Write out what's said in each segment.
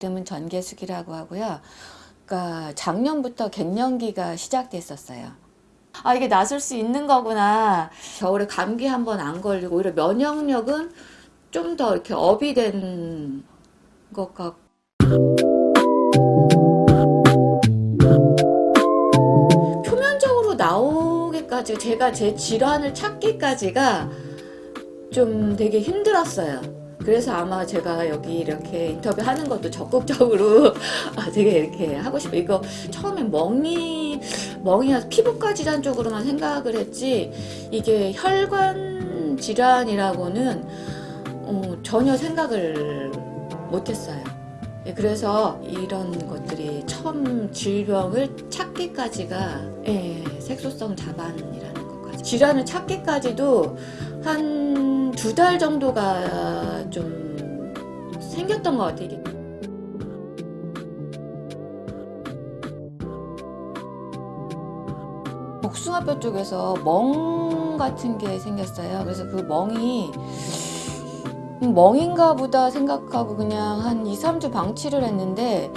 이름은 전계숙이라고 하고요. 그러니까 작년부터 갱년기가 시작됐었어요. 아 이게 나설 수 있는 거구나. 겨울에 감기 한 번 안 걸리고 오히려 면역력은 좀 더 이렇게 업이 된 것 같고. 표면적으로 나오기까지 제가 제 질환을 찾기까지가 좀 되게 힘들었어요. 그래서 아마 제가 여기 이렇게 인터뷰 하는 것도 적극적으로 아, 되게 이렇게 하고 싶어요. 이거 처음에 멍이, 멍이나 피부과 질환 쪽으로만 생각을 했지, 이게 혈관 질환이라고는 어, 전혀 생각을 못했어요. 예, 그래서 이런 것들이 처음 질병을 찾기까지가 예, 색소성 자반이라는 질환을 찾기까지도 한 두 달 정도가 좀 생겼던 것 같아요. 복숭아뼈 쪽에서 멍 같은 게 생겼어요. 그래서 그 멍이 멍인가 보다 생각하고 그냥 한 2, 3주 방치를 했는데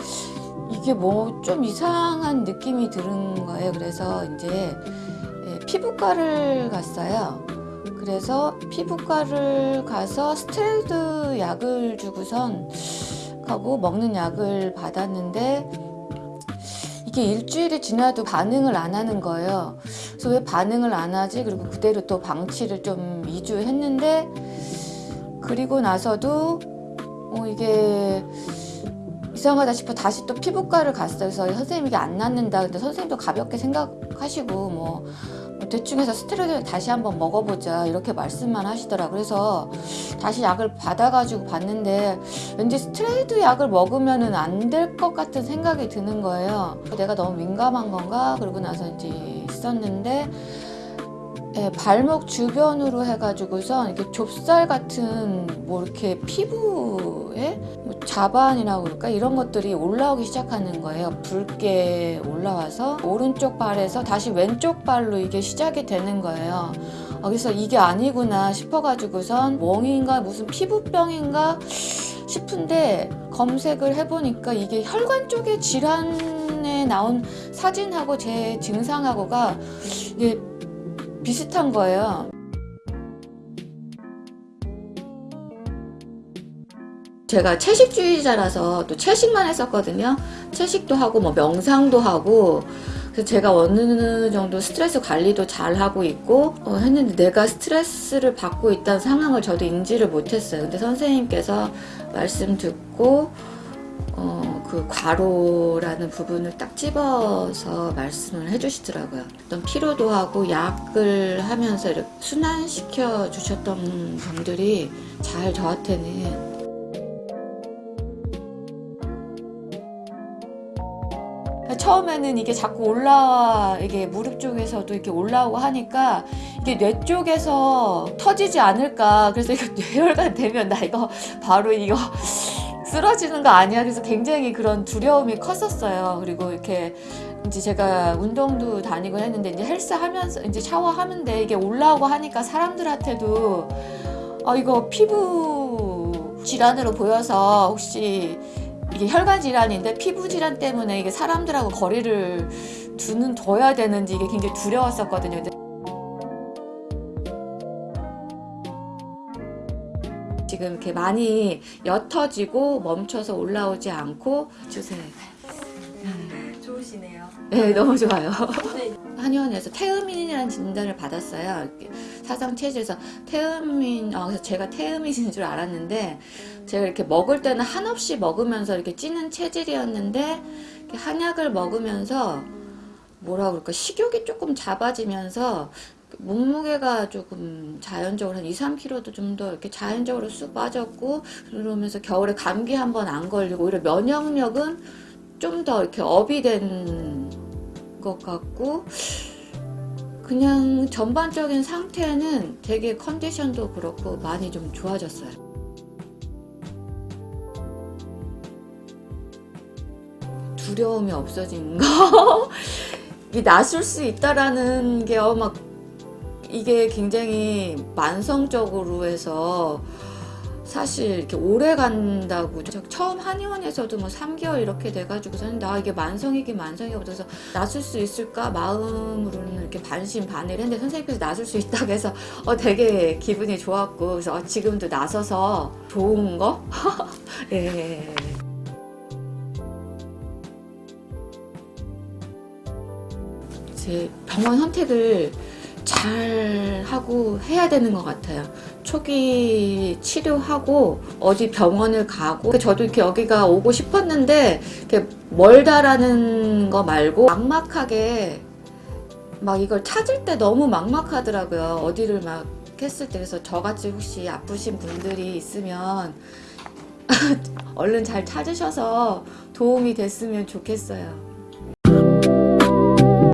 이게 뭐 좀 이상한 느낌이 드는 거예요. 그래서 이제 예, 피부과를 갔어요. 그래서 피부과를 가서 스테로이드 약을 주고선 하고 먹는 약을 받았는데 이게 일주일이 지나도 반응을 안 하는 거예요. 그래서 왜 반응을 안 하지? 그리고 그대로 또 방치를 좀 2주 했는데 그리고 나서도 어 이게 이상하다 싶어 다시 또 피부과를 갔어요. 그래서 선생님 이게 안 낫는다. 근데 선생님도 가볍게 생각하시고 뭐, 뭐 대충 해서 스테로이드 다시 한번 먹어보자 이렇게 말씀만 하시더라. 그래서 다시 약을 받아가지고 봤는데 왠지 스테로이드 약을 먹으면 은 안 될 것 같은 생각이 드는 거예요. 내가 너무 민감한 건가? 그러고 나서 이제 있었는데 예, 발목 주변으로 해가지고서 이렇게 좁쌀 같은 뭐 이렇게 피부에 뭐 자반이라고 그럴까 이런 것들이 올라오기 시작하는 거예요. 붉게 올라와서 오른쪽 발에서 다시 왼쪽 발로 이게 시작이 되는 거예요. 어, 그래서 이게 아니구나 싶어가지고선 멍인가 무슨 피부병인가 싶은데 검색을 해보니까 이게 혈관 쪽의 질환에 나온 사진하고 제 증상하고가 이게 비슷한 거예요. 제가 채식주의자라서 또 채식만 했었거든요. 채식도 하고 뭐 명상도 하고 그래서 제가 어느 정도 스트레스 관리도 잘 하고 있고 어, 했는데 내가 스트레스를 받고 있다는 상황을 저도 인지를 못했어요. 근데 선생님께서 말씀 듣고 어, 그 과로라는 부분을 딱 집어서 말씀을 해주시더라고요. 어떤 피로도 하고 약을 하면서 이렇게 순환시켜 주셨던 분들이 잘 저한테는 처음에는 이게 자꾸 올라와 이게 무릎 쪽에서도 이렇게 올라오고 하니까 이게 뇌 쪽에서 터지지 않을까 그래서 이거 뇌혈관 되면 나 이거 바로 이거 쓰러지는 거 아니야 그래서 굉장히 그런 두려움이 컸었어요 그리고 이렇게 이제 제가 운동도 다니고 했는데 이제 헬스 하면서 이제 샤워하는데 이게 올라오고 하니까 사람들한테도 아 이거 피부 질환으로 보여서 혹시 이게 혈관 질환인데 피부 질환 때문에 이게 사람들하고 거리를 두는 둬야 되는지 이게 굉장히 두려웠었거든요. 지금 이렇게 많이 옅어지고 멈춰서 올라오지 않고 주세요. 좋으시네요. 네, 너무 좋아요. 네. 한의원에서 태음인이라는 진단을 받았어요. 사상 체질에서 태음인, 어, 그래서 제가 태음인인 줄 알았는데 제가 이렇게 먹을 때는 한없이 먹으면서 이렇게 찌는 체질이었는데 한약을 먹으면서 뭐라 그럴까 식욕이 조금 잡아지면서 몸무게가 조금 자연적으로 한 2, 3kg도 좀 더 이렇게 자연적으로 쑥 빠졌고 그러면서 겨울에 감기 한 번 안 걸리고 오히려 면역력은 좀 더 이렇게 업이 된 것 같고 그냥 전반적인 상태는 되게 컨디션도 그렇고 많이 좀 좋아졌어요. 두려움이 없어진 거 이게 낯설 수 있다라는 게 어, 막 이게 굉장히 만성적으로 해서 사실 이렇게 오래 간다고 저 처음 한의원에서도 뭐 3개월 이렇게 돼가지고서는 나 이게 만성이긴 만성이 없어서 낫을 수 있을까 마음으로는 이렇게 반신반의를 했는데 선생님께서 낫을 수 있다고 해서 어 되게 기분이 좋았고 그래서 어, 지금도 나서서 좋은 거 예. 제 병원 선택을 잘 하고 해야 되는 것 같아요. 초기 치료하고 어디 병원을 가고 저도 이렇게 여기가 오고 싶었는데 이렇게 멀다라는 거 말고 막막하게 막 이걸 찾을 때 너무 막막하더라고요. 어디를 막 했을 때 그래서 저같이 혹시 아프신 분들이 있으면 얼른 잘 찾으셔서 도움이 됐으면 좋겠어요.